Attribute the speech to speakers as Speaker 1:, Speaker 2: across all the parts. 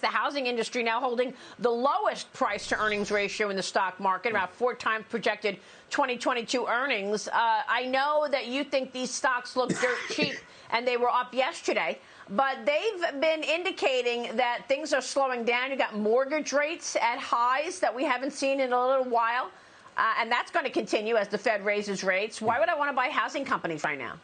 Speaker 1: The housing industry now holding the lowest price to earnings ratio in the stock market, about four times projected 2022 earnings. Uh, I know that you think these stocks look dirt cheap and they were up yesterday, but they've been indicating that things are slowing down. You got mortgage rates at highs that we haven't seen in a little while, uh, and that's going to continue as the Fed raises rates. Why would I want to buy housing companies right now?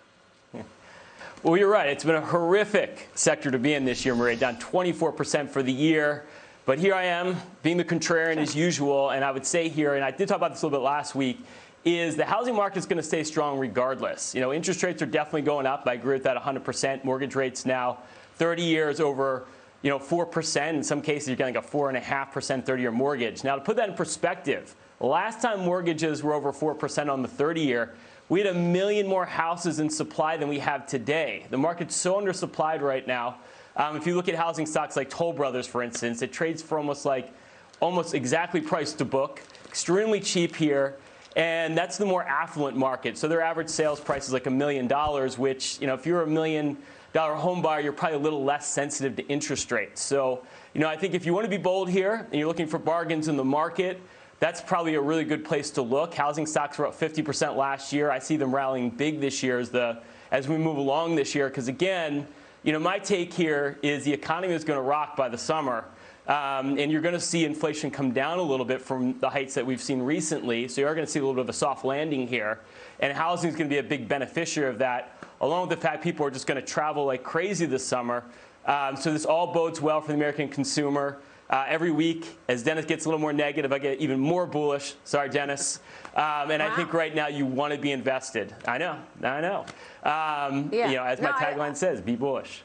Speaker 2: Well, you're right. It's been a horrific sector to be in this year, Maria, down 24% for the year. But here I am, being the contrarian as usual, and I would say here, and I did talk about this a little bit last week, is the housing market is going to stay strong regardless. You know, interest rates are definitely going up. I agree with that 100%. Mortgage rates now 30 years over, you know, 4%. In some cases, you're getting like a 4.5% 30-year mortgage. Now, to put that in perspective, last time mortgages were over 4% on the 30-year, we had a million more houses in supply than we have today. The market's so undersupplied right now. Um, if you look at housing stocks like Toll Brothers, for instance, it trades for almost like almost exactly priced to book, extremely cheap here. And that's the more affluent market. So their average sales price is like a million dollars, which, you know, if you're a million dollar home buyer, you're probably a little less sensitive to interest rates. So, you know, I think if you want to be bold here and you're looking for bargains in the market, that's probably a really good place to look. Housing stocks were up 50% last year. I see them rallying big this year as, the, as we move along this year. Because again, you know, my take here is the economy is going to rock by the summer. Um, and you're going to see inflation come down a little bit from the heights that we've seen recently. So you are going to see a little bit of a soft landing here. And housing is going to be a big beneficiary of that, along with the fact people are just going to travel like crazy this summer. Um, so this all bodes well for the American consumer. Uh, every week, as Dennis gets a little more negative, I get even more bullish. Sorry, Dennis. Um, and wow. I think right now you want to be invested. I know, I know. Um, yeah. You know, as my no, tagline I, says, be bullish.